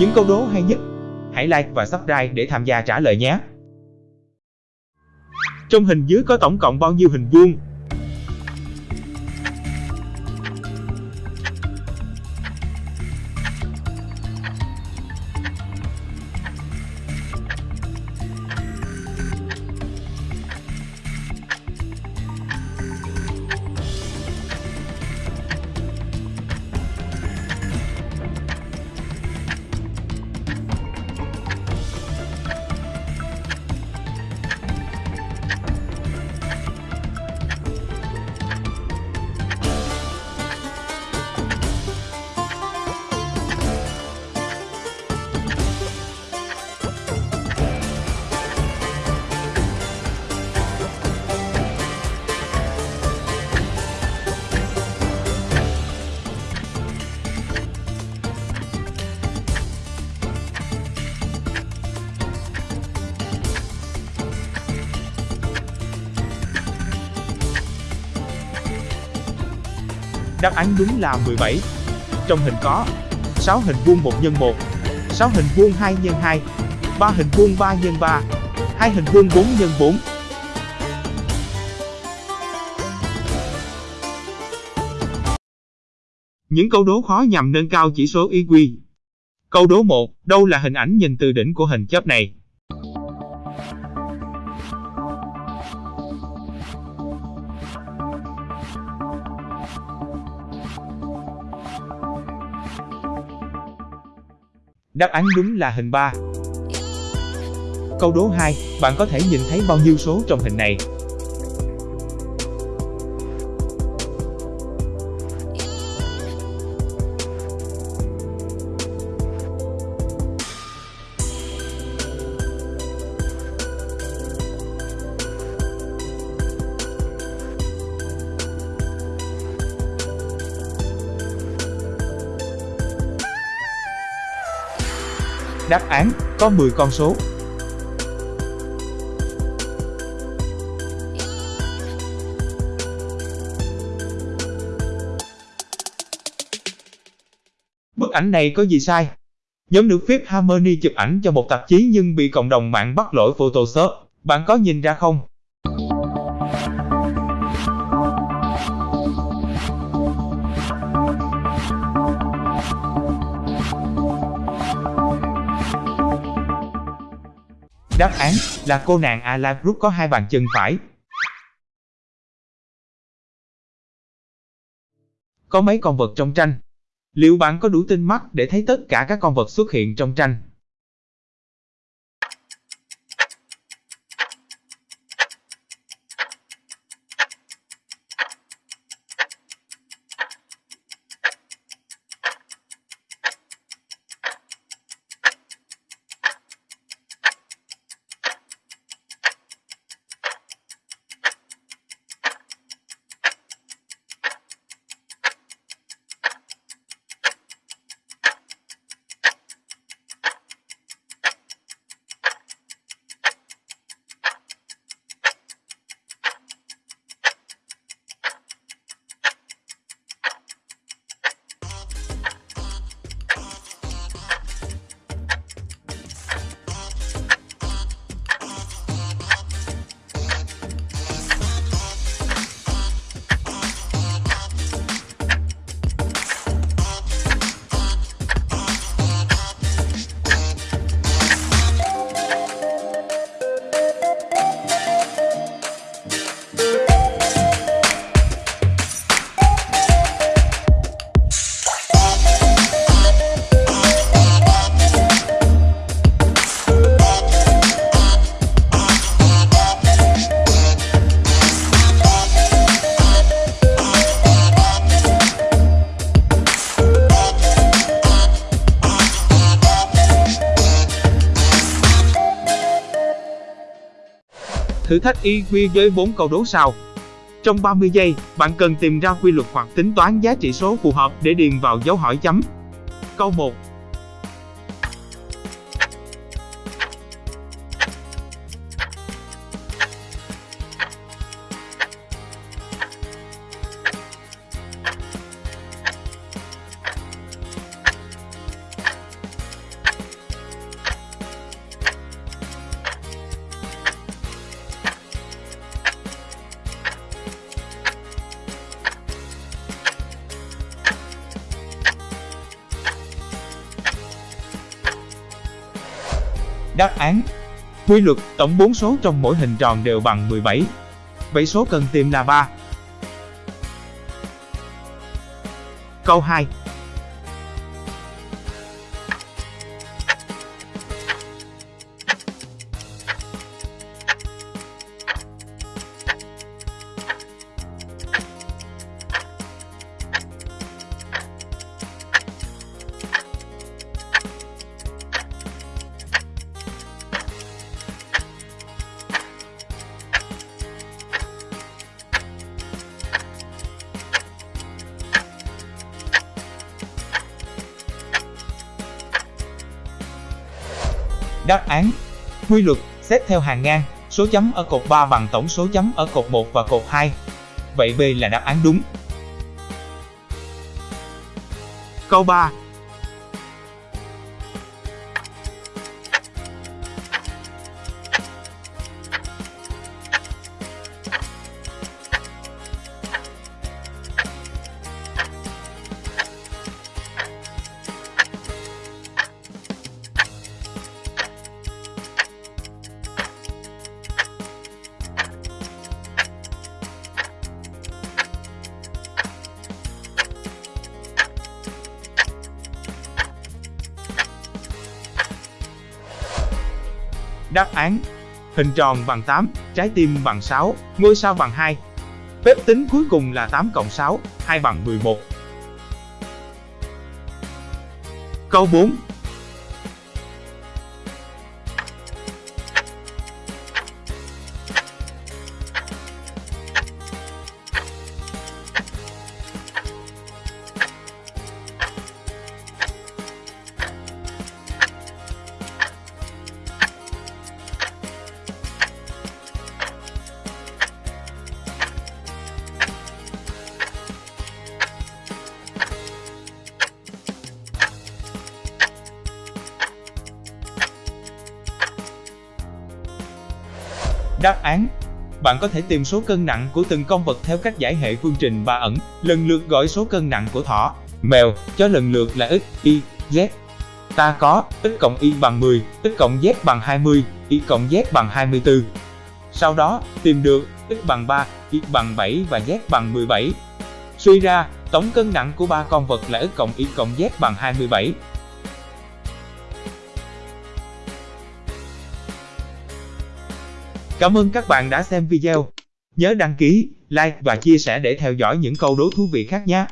Những câu đố hay nhất, hãy like và subscribe để tham gia trả lời nhé. Trong hình dưới có tổng cộng bao nhiêu hình vuông? Đáp án đúng là 17. Trong hình có 6 hình vuông 1 x 1, 6 hình vuông 2 x 2, 3 hình vuông 3 x 3, 2 hình vuông 4 x 4. Những câu đố khó nhằm nâng cao chỉ số IQ. Câu đố 1, đâu là hình ảnh nhìn từ đỉnh của hình chớp này? Đáp án đúng là hình 3. Câu đố 2, bạn có thể nhìn thấy bao nhiêu số trong hình này? Đáp án, có 10 con số. Bức ảnh này có gì sai? Nhóm nữ Fifth Harmony chụp ảnh cho một tạp chí nhưng bị cộng đồng mạng bắt lỗi Photoshop. Bạn có nhìn ra không? Đáp án là cô nàng Ala Group có hai bàn chân phải. Có mấy con vật trong tranh? Liệu bạn có đủ tinh mắt để thấy tất cả các con vật xuất hiện trong tranh? Thử thách IQ với 4 câu đố sau. Trong 30 giây, bạn cần tìm ra quy luật hoặc tính toán giá trị số phù hợp để điền vào dấu hỏi chấm. Câu 1. Đáp án Quy luật, tổng 4 số trong mỗi hình tròn đều bằng 17. Vậy số cần tìm là 3. Câu 2 Đáp án Quy luật xét theo hàng ngang, số chấm ở cột 3 bằng tổng số chấm ở cột 1 và cột 2. Vậy B là đáp án đúng. Câu 3 Đáp án Hình tròn bằng 8, trái tim bằng 6, ngôi sao bằng 2. Phép tính cuối cùng là 8 cộng 6, 2 bằng 11. Câu 4 Đáp án Bạn có thể tìm số cân nặng của từng con vật theo cách giải hệ phương trình ba ẩn, lần lượt gọi số cân nặng của thỏ, mèo, chó lần lượt là x, y, z. Ta có x cộng y bằng 10, x cộng z bằng 20, y cộng z bằng 24. Sau đó, tìm được x bằng 3, y bằng 7 và z bằng 17. Suy ra, tổng cân nặng của ba con vật là x cộng y cộng z bằng 27. Cảm ơn các bạn đã xem video. Nhớ đăng ký, like và chia sẻ để theo dõi những câu đố thú vị khác nhé.